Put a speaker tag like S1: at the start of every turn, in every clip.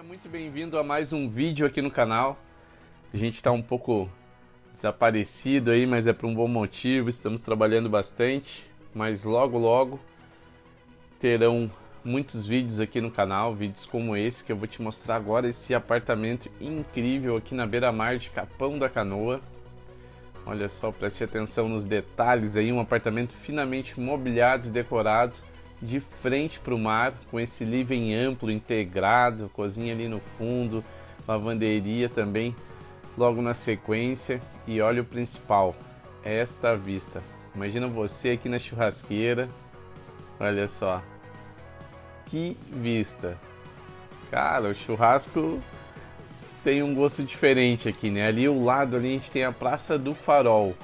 S1: Seja muito bem-vindo a mais um vídeo aqui no canal. A gente está um pouco desaparecido aí, mas é por um bom motivo. Estamos trabalhando bastante, mas logo logo terão muitos vídeos aqui no canal, vídeos como esse que eu vou te mostrar agora esse apartamento incrível aqui na beira-mar de Capão da Canoa. Olha só, preste atenção nos detalhes aí, um apartamento finamente mobiliado e decorado de frente para o mar, com esse living amplo, integrado, cozinha ali no fundo, lavanderia também logo na sequência. E olha o principal, esta vista. Imagina você aqui na churrasqueira, olha só, que vista. Cara, o churrasco tem um gosto diferente aqui, né? Ali o lado ali a gente tem a Praça do Farol.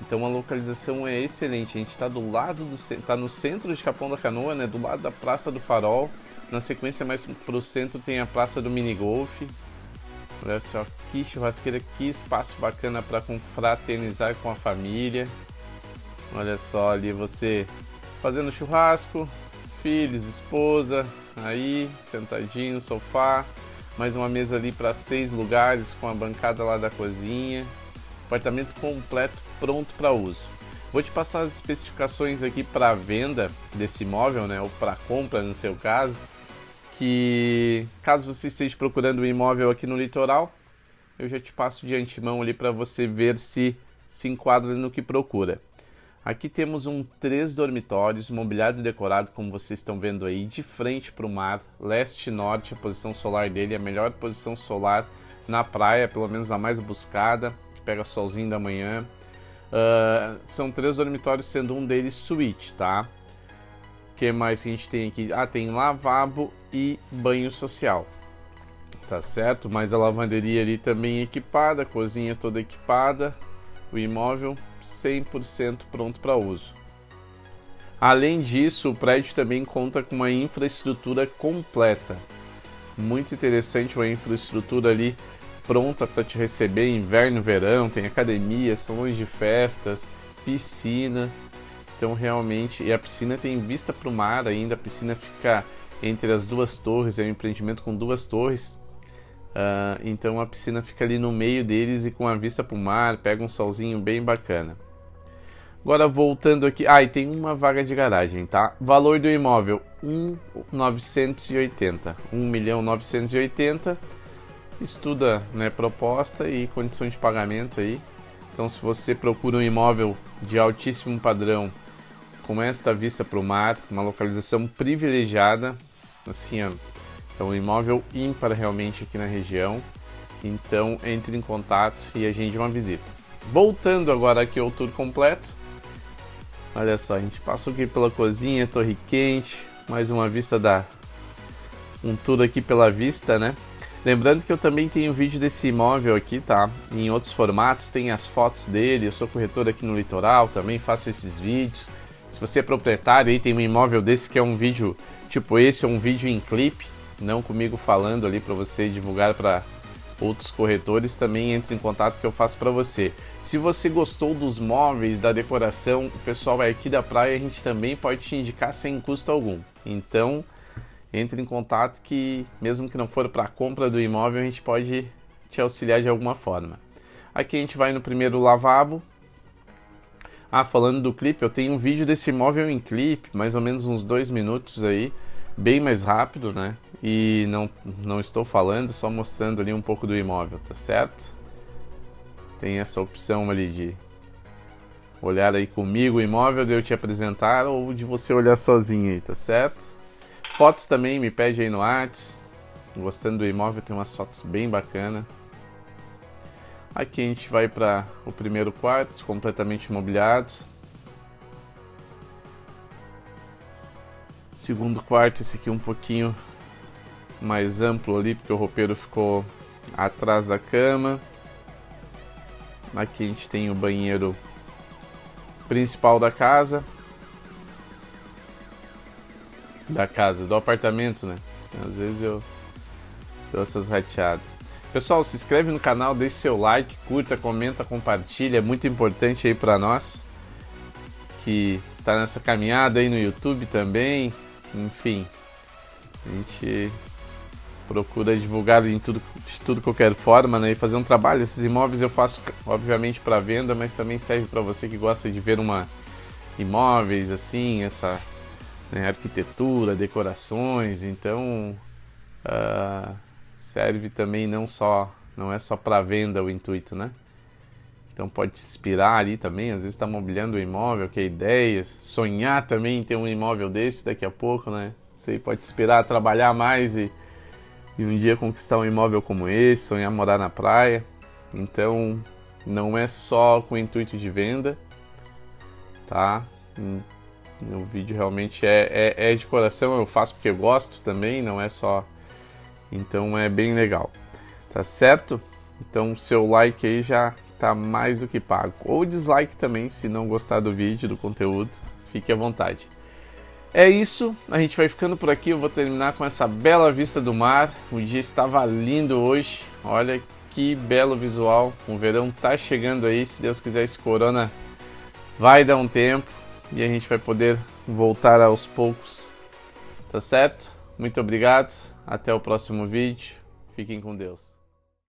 S1: Então a localização é excelente. A gente está do lado do está no centro de Capão da Canoa, né? Do lado da Praça do Farol. Na sequência mais para o centro tem a Praça do Minigolf. Olha só que churrasqueira, que espaço bacana para confraternizar com a família. Olha só ali você fazendo churrasco, filhos, esposa, aí sentadinho no sofá. Mais uma mesa ali para seis lugares com a bancada lá da cozinha. Apartamento completo pronto para uso. Vou te passar as especificações aqui para venda desse imóvel, né, ou para compra no seu caso, que caso você esteja procurando um imóvel aqui no litoral, eu já te passo de antemão ali para você ver se se enquadra no que procura. Aqui temos um três dormitórios, mobiliado e decorado, como vocês estão vendo aí, de frente para o mar, leste-norte, a posição solar dele, a melhor posição solar na praia, pelo menos a mais buscada, que pega solzinho da manhã, Uh, são três dormitórios, sendo um deles suíte, tá? O que mais que a gente tem aqui? Ah, tem lavabo e banho social. Tá certo? Mas a lavanderia ali também equipada, cozinha toda equipada, o imóvel 100% pronto para uso. Além disso, o prédio também conta com uma infraestrutura completa. Muito interessante uma infraestrutura ali pronta para te receber inverno, verão, tem academia, salões de festas, piscina. Então realmente, e a piscina tem vista para o mar ainda, a piscina fica entre as duas torres, é um empreendimento com duas torres. Uh, então a piscina fica ali no meio deles e com a vista para o mar, pega um solzinho bem bacana. Agora voltando aqui, ah, e tem uma vaga de garagem, tá? Valor do imóvel 1.980, 1.980 estuda né, proposta e condição de pagamento aí. Então, se você procura um imóvel de altíssimo padrão, com esta vista para o mar, uma localização privilegiada, assim, ó, é um imóvel ímpar realmente aqui na região. Então, entre em contato e agende uma visita. Voltando agora aqui ao tour completo. Olha só, a gente passou aqui pela cozinha, torre quente, mais uma vista da um tour aqui pela vista, né? Lembrando que eu também tenho vídeo desse imóvel aqui, tá? Em outros formatos, tem as fotos dele, eu sou corretor aqui no litoral, também faço esses vídeos. Se você é proprietário e tem um imóvel desse que é um vídeo tipo esse, ou um vídeo em clipe, não comigo falando ali para você divulgar para outros corretores, também entre em contato que eu faço para você. Se você gostou dos móveis, da decoração, o pessoal é aqui da praia, a gente também pode te indicar sem custo algum. Então, entre em contato que, mesmo que não for para a compra do imóvel, a gente pode te auxiliar de alguma forma. Aqui a gente vai no primeiro lavabo. Ah, falando do clipe, eu tenho um vídeo desse imóvel em clipe, mais ou menos uns dois minutos aí, bem mais rápido, né? E não, não estou falando, só mostrando ali um pouco do imóvel, tá certo? Tem essa opção ali de olhar aí comigo o imóvel, de eu te apresentar ou de você olhar sozinho aí, tá certo? Fotos também, me pede aí no Whats. Gostando do imóvel, tem umas fotos bem bacanas. Aqui a gente vai para o primeiro quarto, completamente imobiliado. Segundo quarto, esse aqui um pouquinho mais amplo ali, porque o roupeiro ficou atrás da cama. Aqui a gente tem o banheiro principal da casa, da casa, do apartamento, né? Às vezes eu dou essas rateadas. Pessoal, se inscreve no canal, deixe seu like, curta, comenta, compartilha, é muito importante aí para nós que está nessa caminhada aí no YouTube também. Enfim, a gente procura divulgar em tudo, de tudo qualquer forma, né? E fazer um trabalho. Esses imóveis eu faço, obviamente, para venda, mas também serve para você que gosta de ver uma imóveis assim, essa né, arquitetura, decorações. Então, uh, serve também não só, não é só para venda o intuito, né? Então pode inspirar ali também, às vezes está mobiliando o imóvel, que ideias, sonhar também em ter um imóvel desse daqui a pouco, né? Aí pode te inspirar a trabalhar mais e e um dia conquistar um imóvel como esse, sonhar morar na praia. Então, não é só com o intuito de venda, tá? O vídeo realmente é, é, é de coração, eu faço porque eu gosto também, não é só. Então é bem legal, tá certo? Então seu like aí já tá mais do que pago. Ou dislike também, se não gostar do vídeo, do conteúdo, fique à vontade. É isso, a gente vai ficando por aqui. Eu vou terminar com essa bela vista do mar. O dia estava lindo hoje. Olha que belo visual. O verão tá chegando aí. Se Deus quiser, esse corona vai dar um tempo e a gente vai poder voltar aos poucos. Tá certo? Muito obrigado. Até o próximo vídeo. Fiquem com Deus.